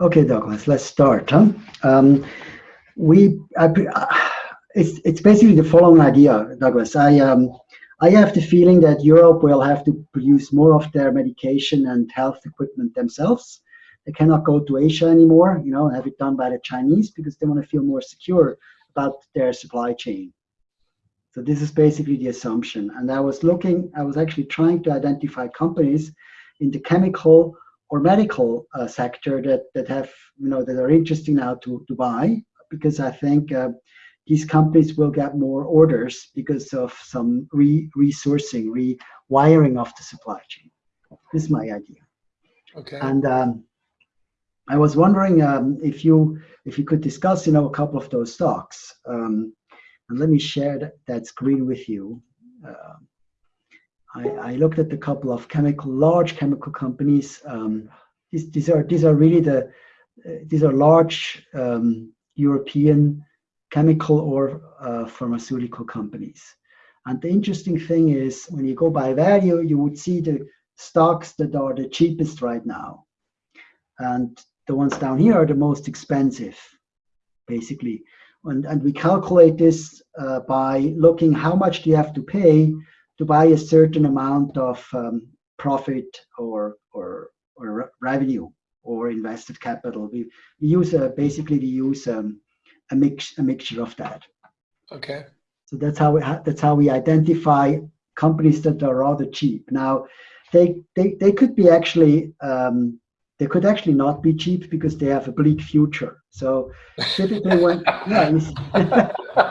Okay, Douglas, let's start. Huh? Um, we, I, it's, it's basically the following idea, Douglas. I, um, I have the feeling that Europe will have to produce more of their medication and health equipment themselves. They cannot go to Asia anymore, you know, have it done by the Chinese because they want to feel more secure about their supply chain. So this is basically the assumption. And I was looking, I was actually trying to identify companies in the chemical or medical uh, sector that, that have, you know, that are interesting now to, to buy because I think uh, these companies will get more orders because of some re resourcing, rewiring of the supply chain. This is my idea. Okay. And um, I was wondering um, if you if you could discuss, you know, a couple of those stocks. Um, and let me share that, that screen with you. Uh, I, I, looked at a couple of chemical, large chemical companies. Um, these, these are these are really the uh, these are large um, European chemical or uh, pharmaceutical companies. And the interesting thing is when you go by value, you would see the stocks that are the cheapest right now. And the ones down here are the most expensive, basically. And, and we calculate this uh, by looking how much do you have to pay to buy a certain amount of um, profit or, or, or revenue or invested capital. We, we use a, basically we use um, a mix a mixture of that. Okay. So that's how we that's how we identify companies that are rather cheap. Now, they they they could be actually um, they could actually not be cheap because they have a bleak future. So typically when yeah,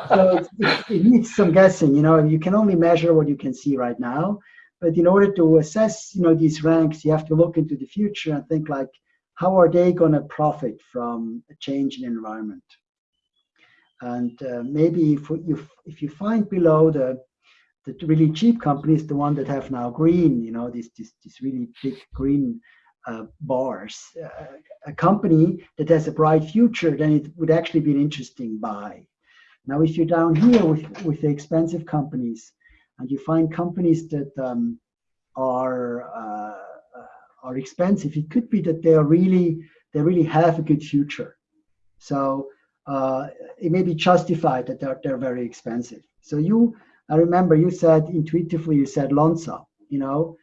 so it's, it's, it needs some guessing. You know, you can only measure what you can see right now. But in order to assess, you know, these ranks, you have to look into the future and think like, how are they going to profit from a change in environment? And uh, maybe if you if you find below the the really cheap companies, the one that have now green, you know, these these, these really big green uh, bars, uh, a company that has a bright future, then it would actually be an interesting buy. Now, if you're down here with with the expensive companies, and you find companies that um, are uh, are expensive, it could be that they are really they really have a good future. So uh, it may be justified that they're, they're very expensive. So you, I remember you said intuitively, you said Lonza, you know,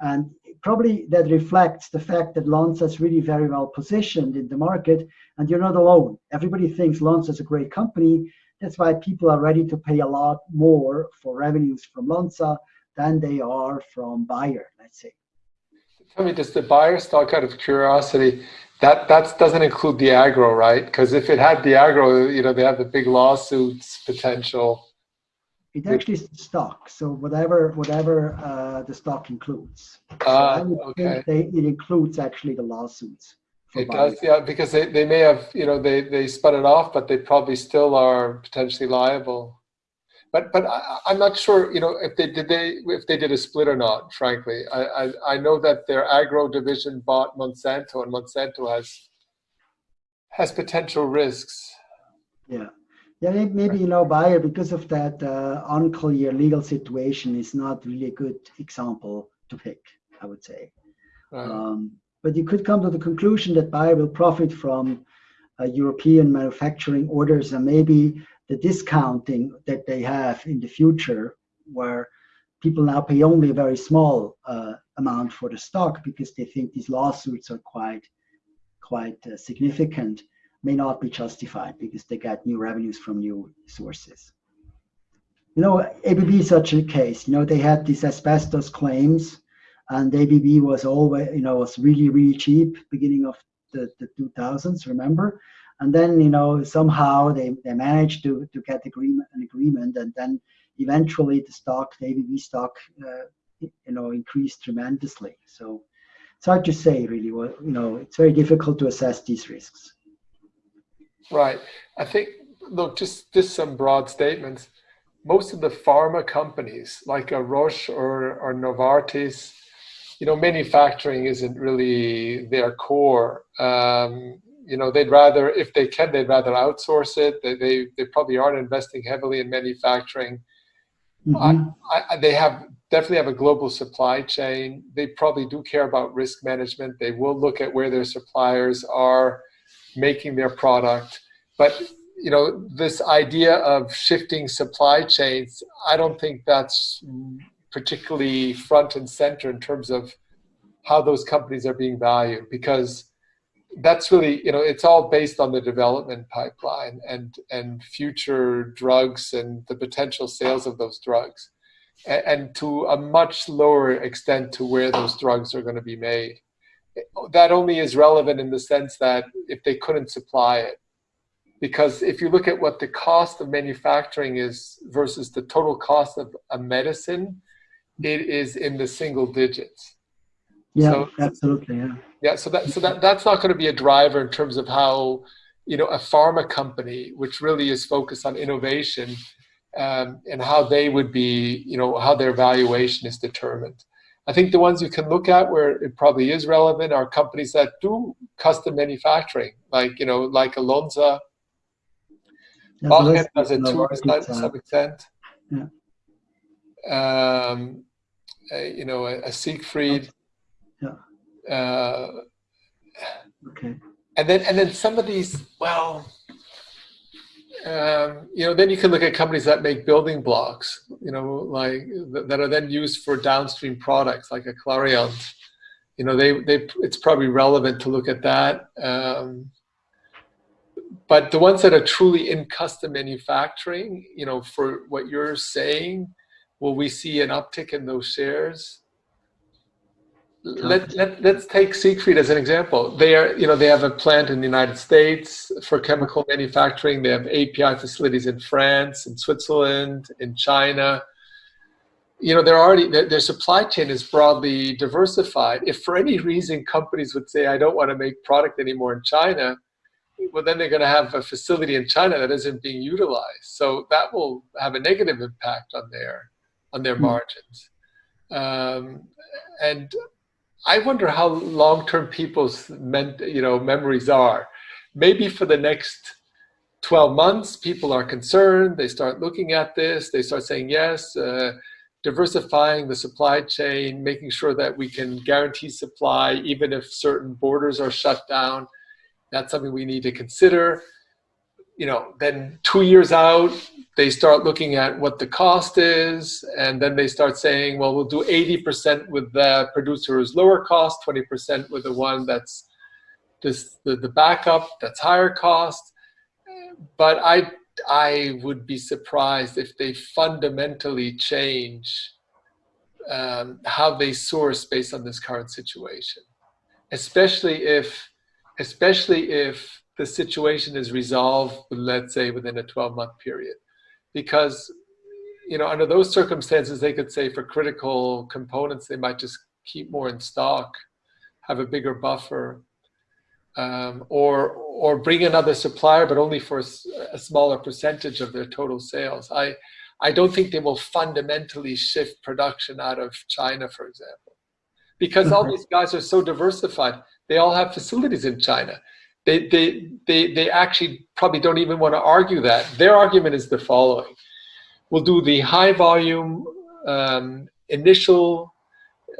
and probably that reflects the fact that Lonza is really very well positioned in the market and you're not alone. Everybody thinks Lonza is a great company. That's why people are ready to pay a lot more for revenues from Lonza than they are from Bayer, let's say. Tell me, does the Bayer stock out of curiosity, that that doesn't include the agro, right? Because if it had the agro, you know, they have the big lawsuits potential. It actually is stock, so whatever whatever uh, the stock includes. Uh, okay. They, it includes actually the lawsuits. It does, yeah, because they, they may have, you know, they, they spun it off, but they probably still are potentially liable. But but I, am not sure, you know, if they did they if they did a split or not. Frankly, I, I I know that their agro division bought Monsanto, and Monsanto has has potential risks. Yeah. Yeah, maybe you know Bayer because of that uh, unclear legal situation is not really a good example to pick. I would say, right. um, but you could come to the conclusion that Bayer will profit from uh, European manufacturing orders and maybe the discounting that they have in the future, where people now pay only a very small uh, amount for the stock because they think these lawsuits are quite quite uh, significant, may not be justified because they get new revenues from new sources. You know, ABB is such a case. You know, they had these asbestos claims, and ABB was always, you know, was really really cheap beginning of the, the 2000s. Remember, and then you know somehow they, they managed to, to get agreement an agreement and then eventually the stock the ABB stock uh, you know increased tremendously so it's hard to say really Well, you know it's very difficult to assess these risks right I think look just just some broad statements most of the pharma companies like a Roche or, or Novartis you know manufacturing isn't really their core um, you know they'd rather if they can they'd rather outsource it they they, they probably aren't investing heavily in manufacturing mm-hmm. I, I, they have definitely have a global supply chain. They probably do care about risk management. They will look at where their suppliers are making their product. But you know, this idea of shifting supply chains, I don't think that's particularly front and center in terms of how those companies are being valued because that's really you know it's all based on the development pipeline and and future drugs and the potential sales of those drugs and, and to a much lower extent to where those drugs are going to be made that only is relevant in the sense that if they couldn't supply it. Because if you look at what the cost of manufacturing is versus the total cost of a medicine it is in the single digits. Yeah so, absolutely yeah. Yeah, so that so that that's not going to be a driver in terms of how you know a pharma company, which really is focused on innovation, um, and how they would be, you know, how their valuation is determined. I think the ones you can look at where it probably is relevant are companies that do custom manufacturing, like you know, like Lonza. Yeah, does it too to some extent. Yeah. Um, you know, a, a Siegfried. Yeah. Uh, okay. And then and then some of these, well, um, you know, then you can look at companies that make building blocks, you know, like that are then used for downstream products, like a Clariant. You know, they they it's probably relevant to look at that. Um, but the ones that are truly in custom manufacturing, you know, for what you're saying, will we see an uptick in those shares? Let, let, let's take Siegfried as an example. They are, you know, they have a plant in the United States for chemical manufacturing. They have API facilities in France, in Switzerland, in China. You know, they're already, their, their supply chain is broadly diversified. If for any reason companies would say, I don't want to make product anymore in China, well, then they're going to have a facility in China that isn't being utilized. So that will have a negative impact on their, on their hmm. margins. Um, and I wonder how long-term people's you know, memories are. Maybe for the next 12 months, people are concerned. They start looking at this. They start saying, yes, uh, diversifying the supply chain, making sure that we can guarantee supply, even if certain borders are shut down. That's something we need to consider. You know, then two years out, they start looking at what the cost is, and then they start saying, well, we'll do 80% with the producer who's lower cost, 20% with the one that's this, the, the backup that's higher cost. But I, I would be surprised if they fundamentally change um, how they source based on this current situation, especially if, especially if the situation is resolved, let's say within a 12 month period because you know under those circumstances they could say for critical components they might just keep more in stock have a bigger buffer um, or or bring another supplier but only for a smaller percentage of their total sales. I i don't think they will fundamentally shift production out of china for example because all these guys are so diversified. They all have facilities in china they, they, they, they actually probably don't even want to argue that. Their argument is the following. We'll do the high volume um, initial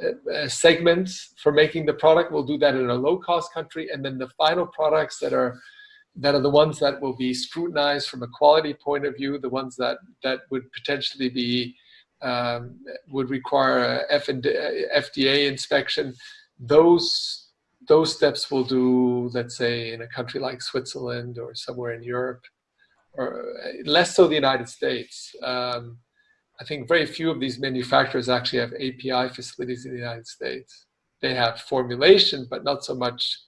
uh, uh, segments for making the product. We'll do that in a low cost country. And then the final products that are that are the ones that will be scrutinized from a quality point of view, the ones that, that would potentially be, um, would require a F and FDA inspection. Those those steps we'll do, let's say, in a country like Switzerland or somewhere in Europe, or uh, less so the United States. Um, I think very few of these manufacturers actually have API facilities in the United States. They have formulation, but not so much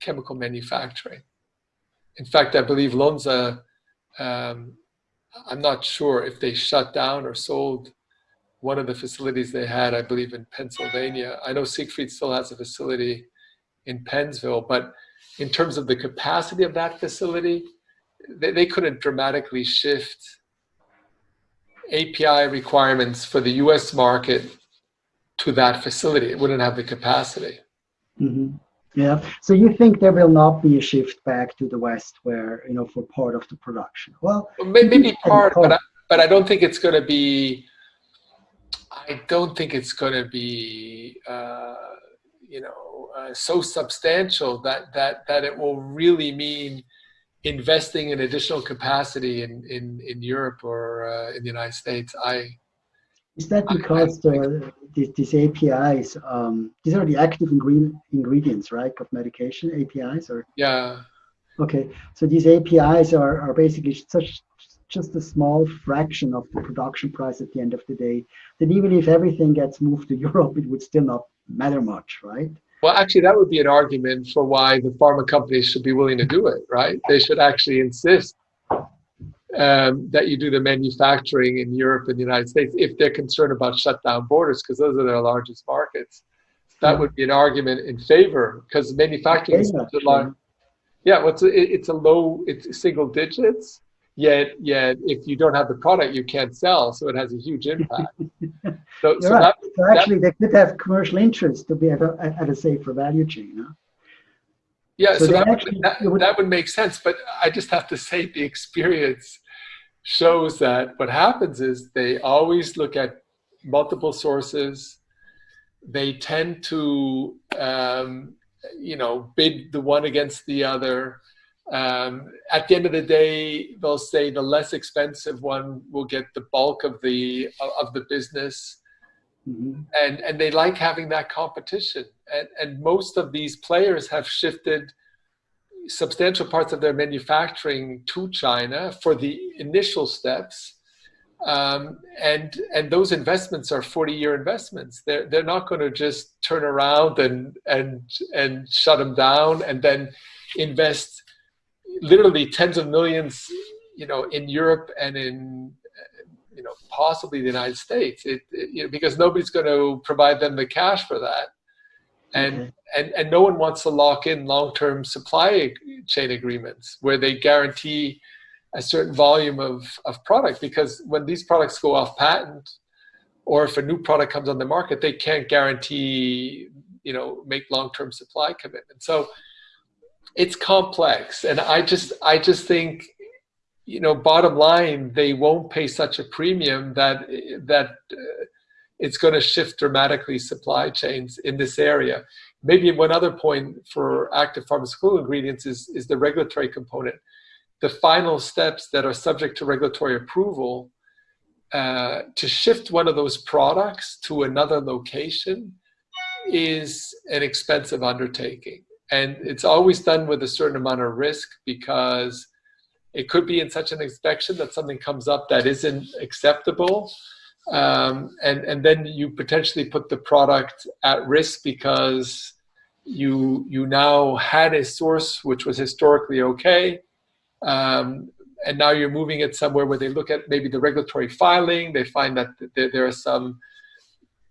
chemical manufacturing. In fact, I believe Lonza, um, I'm not sure if they shut down or sold one of the facilities they had, I believe in Pennsylvania. I know Siegfried still has a facility in Pennsville, but in terms of the capacity of that facility, they, they couldn't dramatically shift API requirements for the US market to that facility. It wouldn't have the capacity. Mm -hmm. Yeah. So you think there will not be a shift back to the West where, you know, for part of the production? Well, maybe part, but I, but I don't think it's going to be, I I don't think it's going to be, uh, you know, uh, so substantial that that that it will really mean investing in additional capacity in in, in Europe or uh, in the United States. I is that because I, I the, these, these, APIs, um, these are the active ingredient, ingredients, right, of medication APIs, or yeah. Okay, so these APIs are, are basically such just a small fraction of the production price at the end of the day. then even if everything gets moved to Europe, it would still not matter much, right? Well, actually, that would be an argument for why the pharma companies should be willing to do it, right? They should actually insist um, that you do the manufacturing in Europe and the United States if they're concerned about shut down borders, because those are their largest markets. That yeah. would be an argument in favor, because manufacturing is such a large. Yeah, what's well, it's a low, it's single digits. Yet, yet, if you don't have the product, you can't sell, so it has a huge impact. so, so, right. that, so, actually, that, they could have commercial interest to be at a, at a safer value chain. Huh? Yeah, so, so that, actually, that, would, that would make sense. But I just have to say the experience shows that what happens is they always look at multiple sources. They tend to, um, you know, bid the one against the other. Um, at the end of the day, they'll say the less expensive one will get the bulk of the of the business. Mm-hmm. And and they like having that competition. And and most of these players have shifted substantial parts of their manufacturing to China for the initial steps. Um, and and those investments are 40 year investments. They're they're not going to just turn around and and and shut them down and then invest literally tens of millions, you know, in Europe and in you know possibly the United States. It, it you know, because nobody's going to provide them the cash for that and mm-hmm. and and no one wants to lock in long-term supply chain agreements where they guarantee a certain volume of of product because when these products go off patent or if a new product comes on the market they can't guarantee you know make long-term supply commitments so it's complex and i just i just think you know bottom line they won't pay such a premium that that uh, it's going to shift dramatically supply chains in this area. Maybe one other point for active pharmaceutical ingredients is, is the regulatory component. The final steps that are subject to regulatory approval uh, to shift one of those products to another location is an expensive undertaking. And it's always done with a certain amount of risk because it could be in such an inspection that something comes up that isn't acceptable um, and and then you potentially put the product at risk because you you now had a source which was historically okay, um, and now you're moving it somewhere where they look at maybe the regulatory filing. They find that there, there are some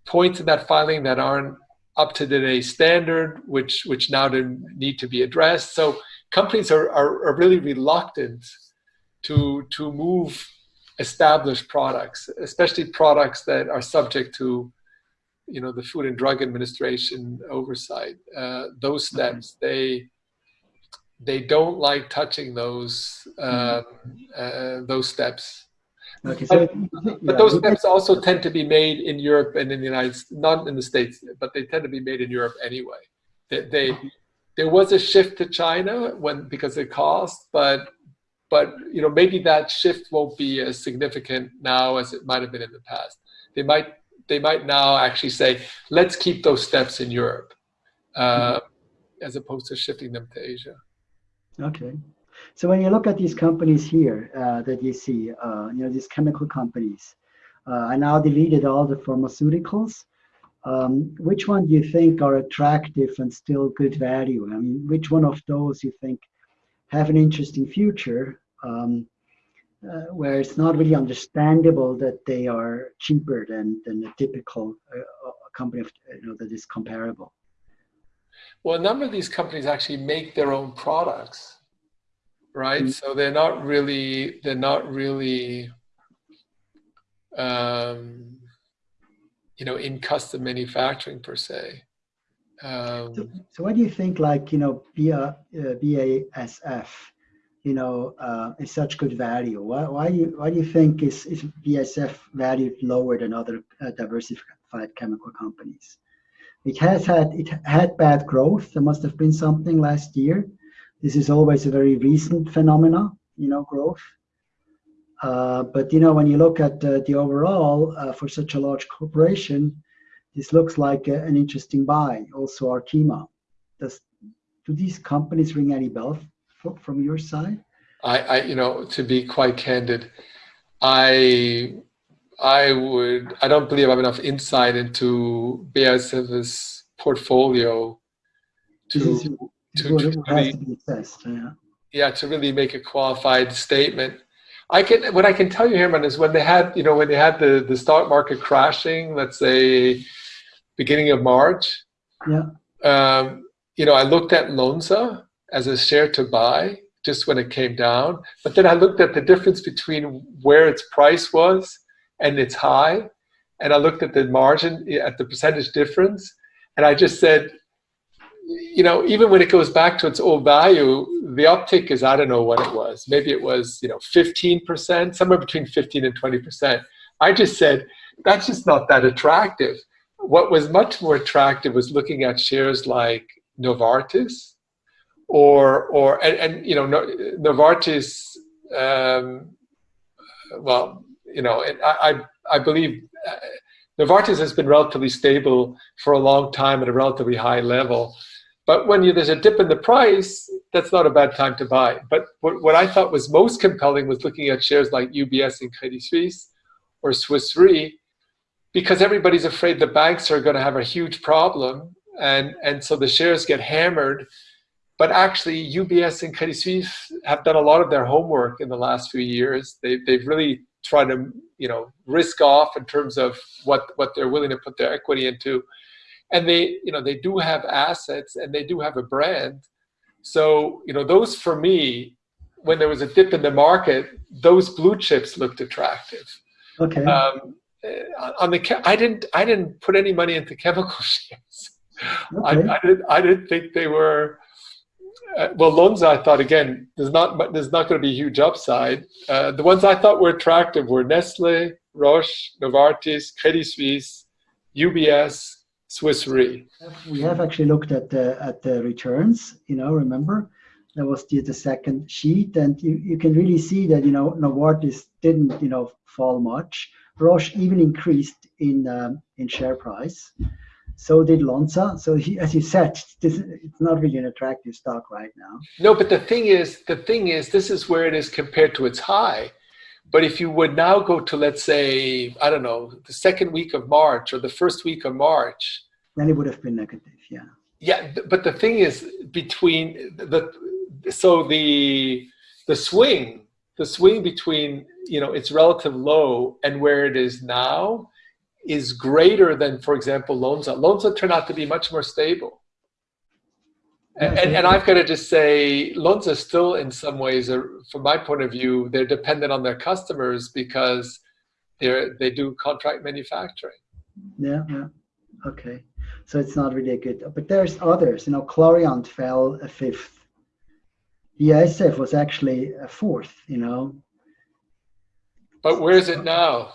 points in that filing that aren't up to today's standard, which which now need to be addressed. So companies are, are, are really reluctant to to move established products, especially products that are subject to, you know, the Food and Drug Administration oversight. Uh, those mm-hmm. steps, they they don't like touching those uh, uh, those steps. Okay, so, but, but those steps also tend to be made in Europe and in the United States, not in the States, but they tend to be made in Europe anyway. They, they there was a shift to China when because of cost, but but you know maybe that shift won't be as significant now as it might have been in the past. They might they might now actually say let's keep those steps in Europe uh, as opposed to shifting them to Asia. Okay. So when you look at these companies here uh, that you see, uh, you know, these chemical companies, uh, I now deleted all the pharmaceuticals. Um, which one do you think are attractive and still good value? I mean, which one of those you think have an interesting future um, uh, where it's not really understandable that they are cheaper than, than a typical uh, company of, you know, that is comparable. Well, a number of these companies actually make their own products, right? Mm -hmm. So they're not really they're not really um, you know in custom manufacturing per se. Um, so, so, what do you think, like you know, BA, uh, BASF? you know, uh, is such good value? Why, why, do you, why do you think is, is BASF valued lower than other uh, diversified chemical companies? It has had it had bad growth. There must have been something last year. This is always a very recent phenomena, you know, growth. Uh, but you know, when you look at uh, the overall uh, for such a large corporation, this looks like a, an interesting buy. Also, Arkema. Does do these companies ring any bell from your side? I, I, you know, to be quite candid, I, I would, I don't believe I have enough insight into BASF's portfolio to, to, to really, to assessed. Yeah. yeah, to really make a qualified statement. I can, what I can tell you, Herman, is when they had, you know, when they had the, the stock market crashing, let's say beginning of March, Yeah. um, you know, I looked at Lonza as a share to buy just when it came down. But then I looked at the difference between where its price was and its high. And I looked at the margin, at the percentage difference. And I just said, you know, even when it goes back to its old value, the uptick is, I don't know what it was. Maybe it was, you know, 15%, somewhere between 15 and 20%. I just said, that's just not that attractive. What was much more attractive was looking at shares like Novartis, or or and, and you know Novartis. Um, well, you know, I I, I believe uh, Novartis has been relatively stable for a long time at a relatively high level. But when you, there's a dip in the price, that's not a bad time to buy. But what, what I thought was most compelling was looking at shares like UBS and Credit Suisse or Swiss Re, because everybody's afraid the banks are going to have a huge problem. And, and so the shares get hammered but actually UBS and Credit Suisse have done a lot of their homework in the last few years. They, they've really tried to, you know, risk off in terms of what, what they're willing to put their equity into. And they, you know, they do have assets and they do have a brand. So, you know, those for me, when there was a dip in the market, those blue chips looked attractive. Okay. Um, on the, I didn't, I didn't put any money into chemical shares. Okay. I, I, didn't, I didn't think they were, uh, well, Lonza, I thought again, there's not there's not going to be a huge upside. Uh, the ones I thought were attractive were Nestle, Roche, Novartis, Credit Suisse, UBS, Swiss Re. We have actually looked at the at the returns. You know, remember that was the, the second sheet, and you, you can really see that you know Novartis didn't you know fall much. Roche even increased in um, in share price. So did Lonza. So he, as you said, this, it's not really an attractive stock right now. No, but the thing is, the thing is, this is where it is compared to its high. But if you would now go to, let's say, I don't know, the second week of March or the first week of March, then it would have been negative. Yeah. Yeah, but the thing is, between the so the the swing, the swing between you know its relative low and where it is now is greater than, for example, Lonza. Lonza turned out to be much more stable. And, and, and, I've got to just say, Lonza still, in some ways, are, from my point of view, they're dependent on their customers because they're they do contract manufacturing. Yeah, yeah, okay. So it's not really a good. But there's others. You know, Clariant fell a fifth. BASF was actually a fourth. You know. But where is it now?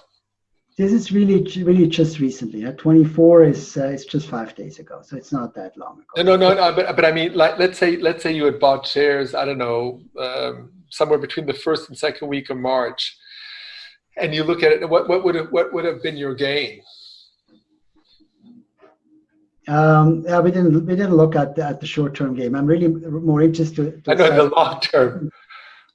This is really, really just recently. Uh, 24 is uh, it's just five days ago, so it's not that long ago. No, no, no. But, but I mean, like, let's say, let's say you had bought shares. I don't know, um, somewhere between the first and second week of March, and you look at it. What, what would have, what would have been your gain? Um, yeah, we didn't we didn't look at the, at the short term game. I'm really more interested. To, I know the long term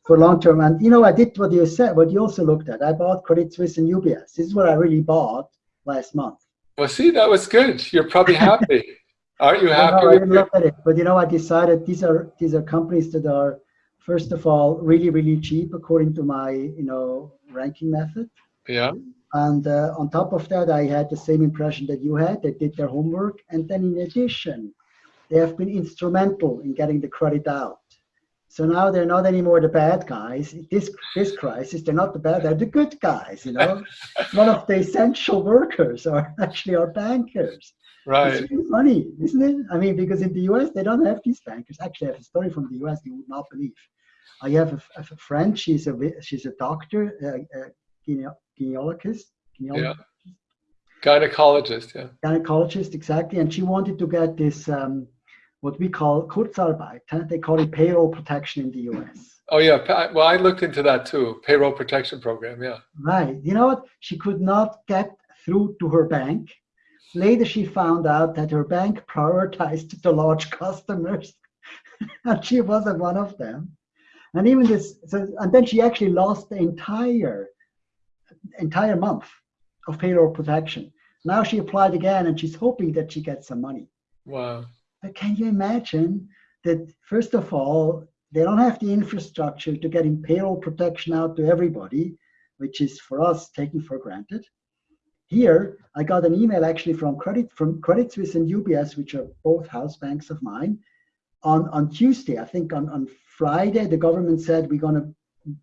for long term. And you know, I did what you said, what you also looked at. I bought Credit Suisse and UBS. This is what I really bought last month. Well, see, that was good. You're probably happy. Aren't you happy? No, I didn't look at it, but you know, I decided these are these are companies that are, first of all, really really cheap according to my you know ranking method. Yeah. And uh, on top of that, I had the same impression that you had. They did their homework, and then in addition, they have been instrumental in getting the credit out. So now they're not anymore the bad guys. This this crisis, they're not the bad, they're the good guys. You know, one of the essential workers are actually our bankers. Right. It's really funny, isn't it? I mean, because in the U.S. they don't have these bankers. Actually, I have a story from the U.S. you would not believe. I have a, a friend. She's a she's a doctor, a, a gynecologist. Yeah. Gynecologist, yeah. Gynecologist, exactly. And she wanted to get this, um, what we call Kurzarbeit. Huh? They call it payroll protection in the US. Oh, yeah. Well, I looked into that too. Payroll protection program, yeah. Right. You know what? She could not get through to her bank. Later, she found out that her bank prioritized the large customers, and she wasn't one of them. And even this, so, and then she actually lost the entire entire month of payroll protection. Now she applied again and she's hoping that she gets some money. Wow. But can you imagine that, first of all, they don't have the infrastructure to getting payroll protection out to everybody, which is for us taken for granted. Here, I got an email actually from Credit from Credit Suisse and UBS, which are both house banks of mine. On, on Tuesday, I think on, on Friday, the government said we're going to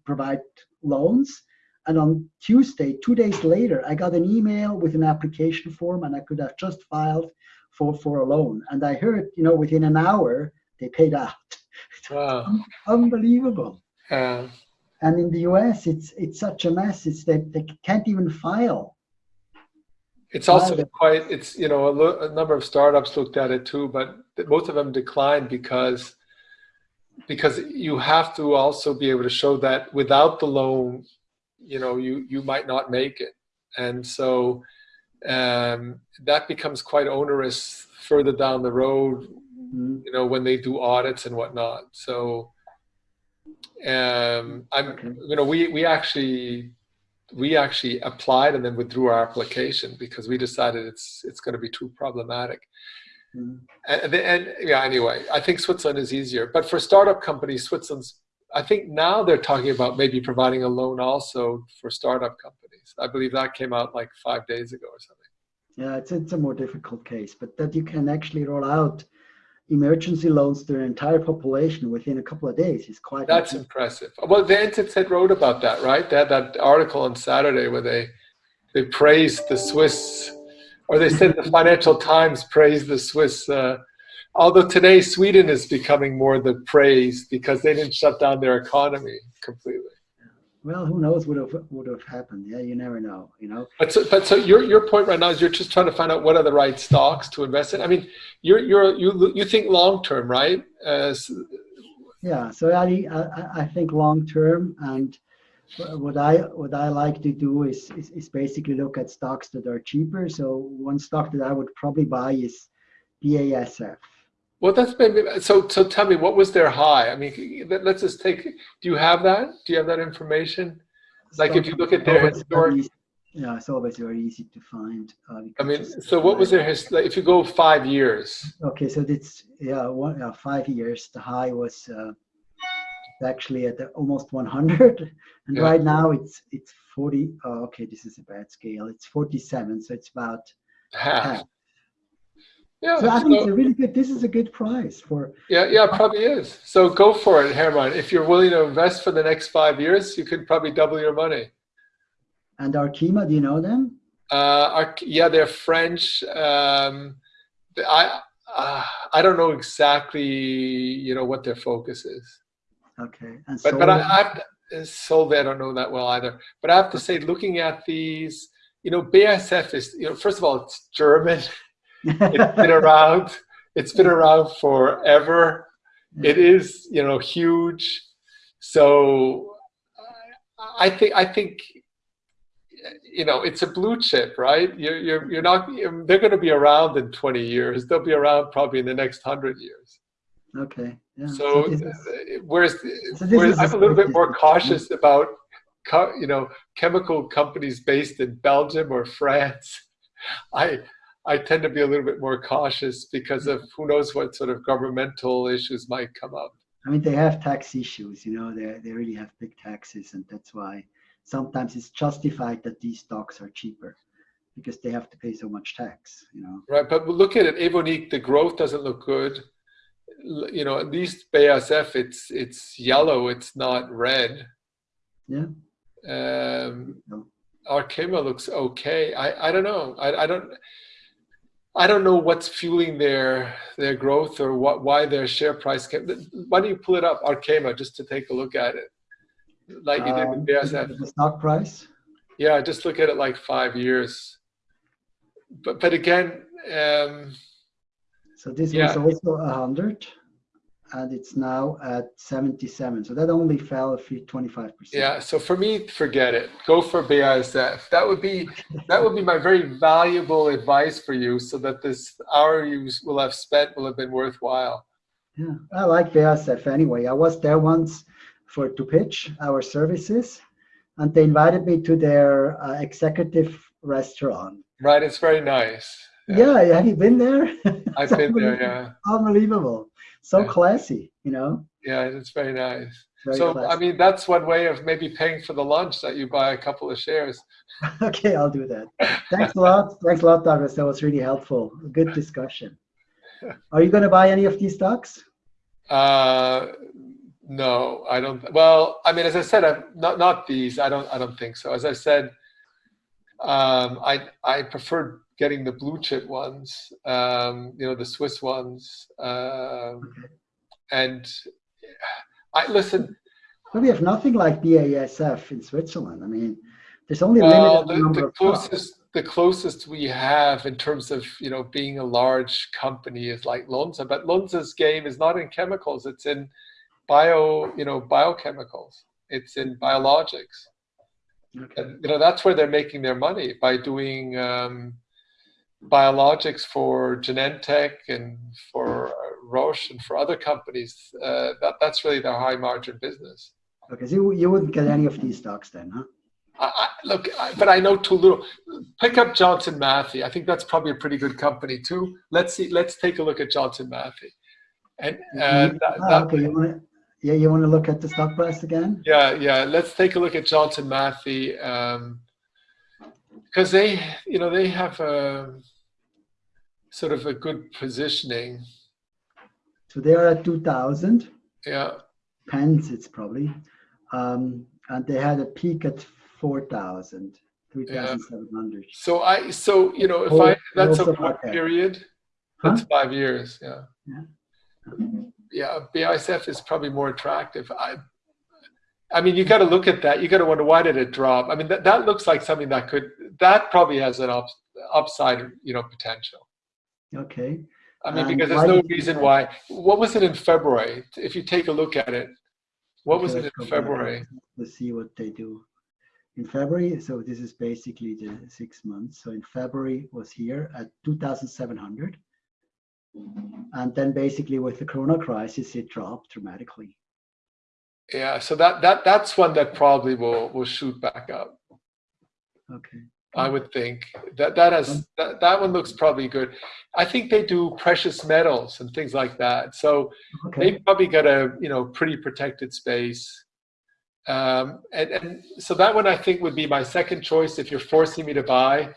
provide loans. And on Tuesday, two days later, I got an email with an application form and I could have just filed for, for a loan. And I heard, you know, within an hour, they paid out. Wow. Unbelievable. Uh, and in the US, it's it's such a mess. It's that they can't even file. It's also quite, it's, you know, a, a number of startups looked at it too, but most of them declined because because you have to also be able to show that without the loan you know you you might not make it. And so um, that becomes quite onerous further down the road mm-hmm. you know when they do audits and whatnot. So um, i'm you know we we actually we actually applied and then withdrew our application because we decided it's it's going to be too problematic. Mm-hmm. and, and yeah anyway i think switzerland is easier. But for startup companies switzerland's I think now they're talking about maybe providing a loan also for startup companies. I believe that came out like five days ago or something. Yeah, it's, it's a more difficult case, but that you can actually roll out emergency loans to an entire population within a couple of days is quite that's impressive. Well, the NZZ wrote about that, right? They had that article on Saturday where they they praised the Swiss, or they said the Financial Times praised the Swiss uh, Although today Sweden is becoming more the praise because they didn't shut down their economy completely. Well, who knows what have would have happened? Yeah, you never know. You know. But so, but so your your point right now is you're just trying to find out what are the right stocks to invest in. I mean, you're you're you you think long term, right? Uh, yeah. So I I, I think long term, and what I what I like to do is, is is basically look at stocks that are cheaper. So one stock that I would probably buy is BASF. Well, that's maybe so. So tell me, what was their high? I mean, let's just take. Do you have that? Do you have that information? Like, if you look at their historic. Yeah, it's always very easy to find. Uh, I mean, so what was their history? If you go five years. Okay, so it's yeah, one uh, five years. The high was uh, actually at almost 100, and yeah. right now it's it's 40. Oh, okay, this is a bad scale. It's 47, so it's about half. half. Yeah, so I think so, it's a really good. This is a good price for. Yeah, yeah, probably is. So go for it, Herman. If you're willing to invest for the next five years, you could probably double your money. And Arkema, do you know them? Uh, yeah, they're French. Um, I uh, I don't know exactly, you know, what their focus is. Okay, and but but I, I have to, Solvay, I don't know that well either. But I have to say, looking at these, you know, BASF is, you know, first of all, it's German it's been around. It's been around forever. It is, you know, huge. So I think I think you know it's a blue chip, right? You're you're, you're not. They're going to be around in 20 years. They'll be around probably in the next hundred years. Okay. Yeah. So, so is, whereas, so whereas I'm a little bit more cautious about you know chemical companies based in Belgium or France. I I tend to be a little bit more cautious because of who knows what sort of governmental issues might come up. I mean, they have tax issues, you know, they, they really have big taxes, and that's why sometimes it's justified that these stocks are cheaper because they have to pay so much tax, you know. Right, but look at it, Evonik, the growth doesn't look good. You know, at least BASF, it's it's yellow, it's not red. Yeah. Um, Arkema looks okay. I, I don't know. I, I don't I don't know what's fueling their their growth or what why their share price came. Why don't you pull it up, Arkema, just to take a look at it, like you did with Um, BASF? The stock price. Yeah, just look at it like five years. But but again, um, So this Yeah. was also a hundred, and it's now at seventy-seven. So that only fell a few twenty-five percent. yeah. So for me, forget it. Go for BASF. That would be that would be my very valuable advice for you, so that this hour you will have spent will have been worthwhile. Yeah, I like BASF anyway. I was there once for to pitch our services, and they invited me to their uh, executive restaurant. Right? It's very nice. Yeah, have you been there? I've been there. Yeah, Unbelievable. So Yeah. classy, you know. yeah. It's very nice. Very so I mean, that's one way of maybe paying for the lunch that you buy a couple of shares. okay, I'll do that. Thanks a lot. Thanks a lot, Douglas. That was really helpful. Good discussion. Are you going to buy any of these stocks? Uh, no, I don't. Well, I mean, as I said, I'm not not these. I don't. I don't think so. As I said, um, I I prefer getting the blue chip ones. Um, you know, the Swiss ones. Um, and I listen. Well, we have nothing like BASF in Switzerland. I mean, there's only a Well, the, number the of closest the closest we have in terms of you know being a large company is like Lonza, but Lonza's game is not in chemicals; it's in bio you know biochemicals. It's in biologics. Okay. And, you know that's where they're making their money by doing um, biologics for Genentech and for uh, Roche and for other companies. Uh, that that's really their high margin business. Okay, so you, you wouldn't get any of these stocks then, huh? I, I, look, I, but I know too little. Pick up Johnson Matthey. I think that's probably a pretty good company too. Let's see. Let's take a look at Johnson Matthey. And uh, that, that- okay, you want to, yeah, you want to look at the stock price again? yeah, yeah. Let's take a look at Johnson Matthey because they, you know, they have a sort of a good positioning. So they are at 2,000 Yeah, pence, it's probably, um, and they had a peak at 4,000, 3,700. So I, so you know, if Oh, I that's a also what okay. period? Huh? That's five years. Yeah. Yeah. Yeah, BASF is probably more attractive. I, I mean, you got to look at that. You got to wonder why did it drop? I mean, that, that looks like something that could that probably has an up, upside, you know, potential. Okay. I mean, And because there's no reason why. What was it in February? If you take a look at it, what was it in. February? Let's see what they do. In February, so this is basically the six months. So in February was here at 2,700. And then basically with the Corona crisis, it dropped dramatically. Yeah, so that that that's one that probably will will shoot back up. Okay. I would think that that has that, that one looks probably good. I think they do precious metals and things like that. So Okay. they probably got a you know pretty protected space. Um, and, and so that one I think would be my second choice if you're forcing me to buy.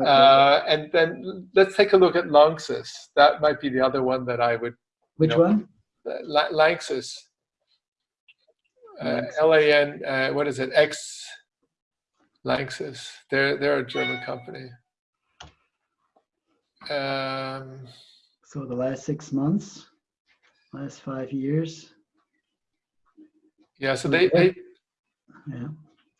Okay. Uh, and then let's take a look at Lanxess. That might be the other one that I would. Which no. one? Uh, La- Lanxess. Uh, L A N. Uh, what is it? X. Lanxess. They're they're a German company. Um, So the last six months, last five years, yeah. So they, they yeah,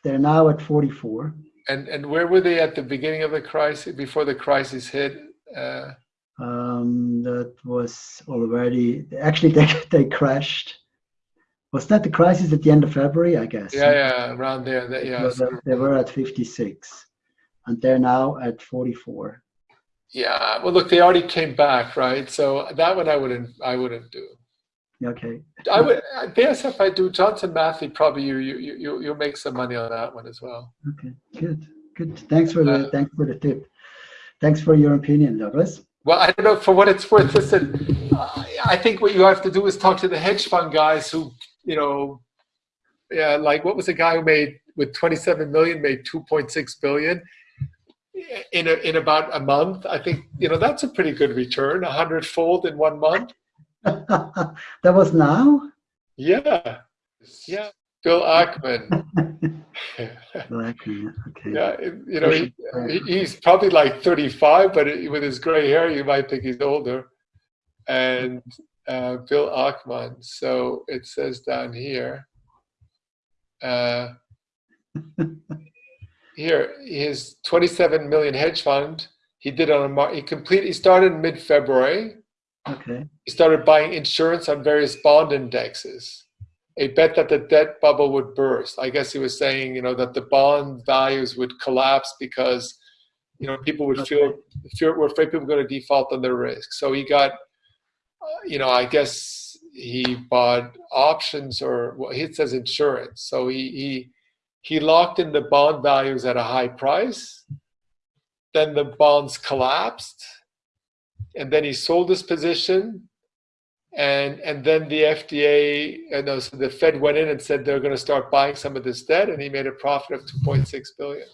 they're now at 44. and and where were they at the beginning of the crisis? Before the crisis hit. Uh, Um, that was already actually they they crashed. Was that the crisis at the end of February? I guess. yeah, yeah, around there. That, yeah. They- were at 56, and they're now at 44. Yeah, well, look, they already came back, right? So that one I wouldn't, I wouldn't do. Okay. I would BSF. I do Johnson Matthey. Probably you, you, you, you'll make some money on that one as well. Okay. Good. Good. Thanks for the Uh, thanks for the tip. Thanks for your opinion, Douglas. Well, I don't know for what it's worth. Listen, I think what you have to do is talk to the hedge fund guys who, you know, yeah, like what was the guy who made with 27 million made 2.6 billion in a, in about a month? I think you know that's a pretty good return, a hundredfold in one month. that was now. Yeah, yeah. Bill Ackman. Bill Ackman, okay. Yeah, you know, he, he's probably like 35, but with his gray hair, you might think he's older. And uh, Bill Ackman. So it says down here. Uh, here, his 27 million hedge fund. He did on a he complete. He started mid February. Okay. He started buying insurance on various bond indexes. A bet that the debt bubble would burst. I guess he was saying, you know, that the bond values would collapse because, you know, people would Okay. feel, fear, were afraid people were going to default on their risk. So he got, Uh, you know, I guess he bought options or well, he says insurance. So he he he locked in the bond values at a high price. Then the bonds collapsed, and then he sold his position, and and then the FDA and so the Fed went in and said they're going to start buying some of this debt, and he made a profit of 2.6 billion.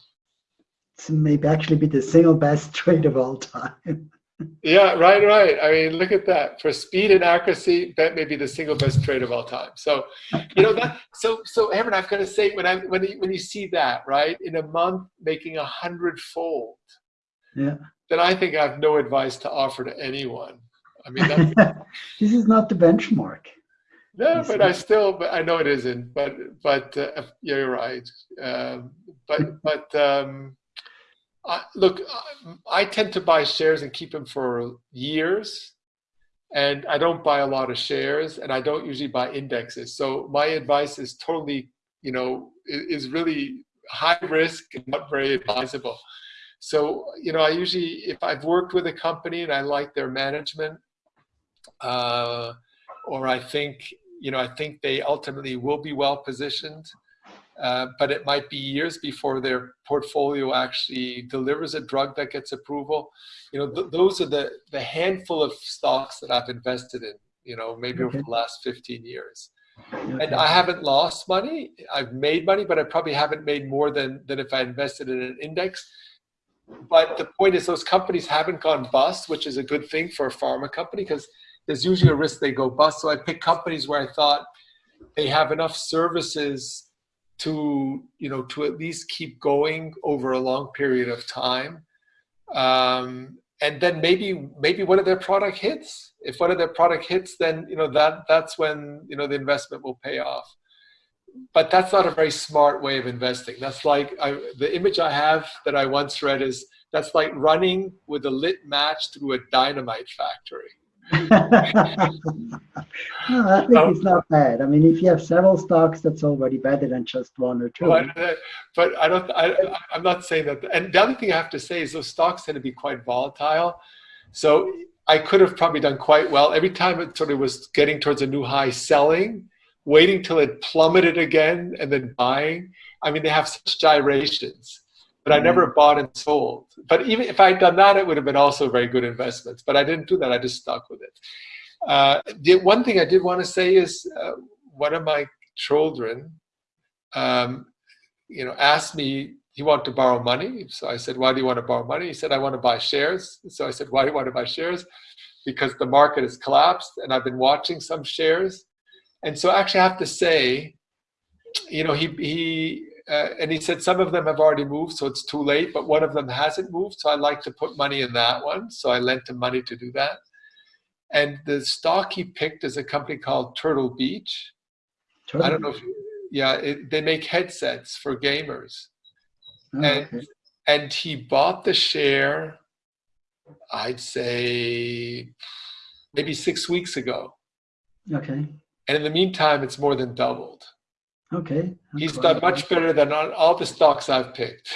This may actually be the single best trade of all time. Yeah, right, right. I mean, look at that. For speed and accuracy, that may be the single best trade of all time. So, you know that. So, so Herman, I've got to say, when I when you, when you see that, right, in a month making a hundredfold, Yeah. then I think I have no advice to offer to anyone. I mean, this is not the benchmark. no, but I still, but I know it isn't. But but uh, yeah, you're right. Um, but but um, I, look, I, I tend to buy shares and keep them for years, and I don't buy a lot of shares, and I don't usually buy indexes. So my advice is totally, you know, is really high risk and not very advisable. So you know, I usually, if I've worked with a company and I like their management, uh, or I think you know, I think they ultimately will be well positioned. Uh, but it might be years before their portfolio actually delivers a drug that gets approval. You know, th- those are the the handful of stocks that I've invested in. You know, maybe over the last 15 years, and I haven't lost money. I've made money, but I probably haven't made more than than if I invested in an index. But the point is, those companies haven't gone bust, which is a good thing for a pharma company because there's usually a risk they go bust. So I picked companies where I thought they have enough services to you know to at least keep going over a long period of time. Um, and then maybe maybe one of their product hits. If one of their product hits then you know that that's when you know the investment will pay off. But that's not a very smart way of investing. That's like I, the image i have that i once read is that's like running with a lit match through a dynamite factory No, I think Oh. it's not bad. I mean, if you have several stocks, that's already better than just one or two. But, but I don't. I, I'm not saying that. And the other thing I have to say is those stocks tend to be quite volatile. So I could have probably done quite well every time it sort of was getting towards a new high, selling, waiting till it plummeted again, and then buying. I mean, they have such gyrations. But I never bought and sold. But even if I had done that, it would have been also very good investments. But I didn't do that. I just stuck with it. Uh, the one thing I did want to say is uh, one of my children um, you know, asked me, he wanted to borrow money. So I said, why do you want to borrow money? He said, I want to buy shares. So I said, why do you want to buy shares? Because the market has collapsed and I've been watching some shares. And so I actually I have to say, you know, he, he, uh, and he said some of them have already moved, so it's too late, but one of them hasn't moved. So I like to put money in that one. So I lent him money to do that. And the stock he picked is a company called Turtle Beach. Turtle I don't know if, yeah, it, they make headsets for gamers. Oh, and- okay. And he bought the share, I'd say maybe six weeks ago. Okay. And in the meantime, it's more than doubled. Okay. He's done much better than on all the stocks I've picked.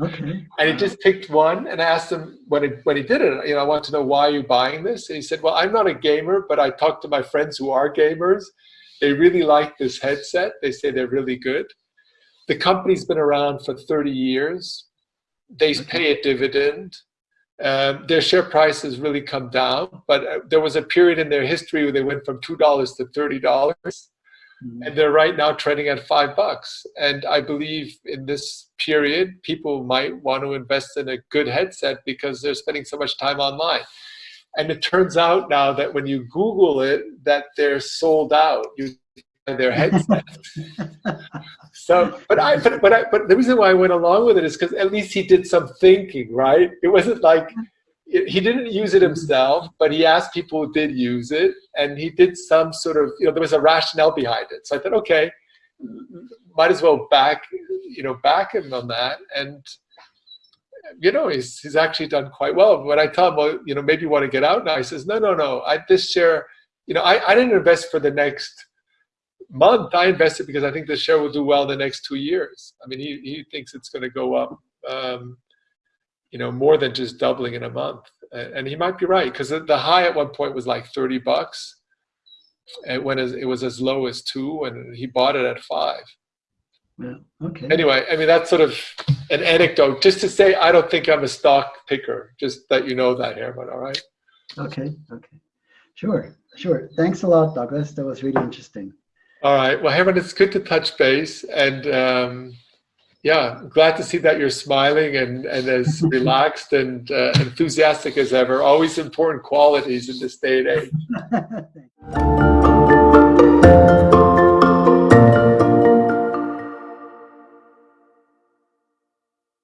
Okay. And he just picked one and I asked him when, it, when he did it, you know, I want to know why you're you buying this? And he said, well, I'm not a gamer, but I talked to my friends who are gamers. They really like this headset. They say they're really good. The company's been around for 30 years. They pay a dividend. Um, their share price has really come down, but uh, there was a period in their history where they went from $2 to $30 Mm. and they're right now trading at five bucks. And I believe in this period, people might want to invest in a good headset because they're spending so much time online. And it turns out now that when you Google it, that they're sold out. You their headset. so, but I, but, but I, but the reason why I went along with it is because at least he did some thinking, right? It wasn't like he didn't use it himself, but he asked people who did use it, and he did some sort of, you know, there was a rationale behind it. So I thought, okay, might as well back, you know, back him on that, and you know, he's he's actually done quite well. When I tell him, well, you know, maybe you want to get out now, he says, no, no, no, I this share, you know, I, I didn't invest for the next month. I invested because I think the share will do well the next two years. I mean, he he thinks it's going to go up. Um, you know, more than just doubling in a month. And he might be right because the high at one point was like 30 bucks. And when it was as low as two, and he bought it at five. Yeah. Okay. Anyway, I mean that's sort of an anecdote, just to say I don't think I'm a stock picker. Just that you know that, Herman. All right. Okay. Okay. Sure. Sure. Thanks a lot, Douglas. That was really interesting. All right. Well, Herman, it's good to touch base, and um, yeah, glad to see that you're smiling and, and as relaxed and uh, enthusiastic as ever. Always important qualities in this day and age.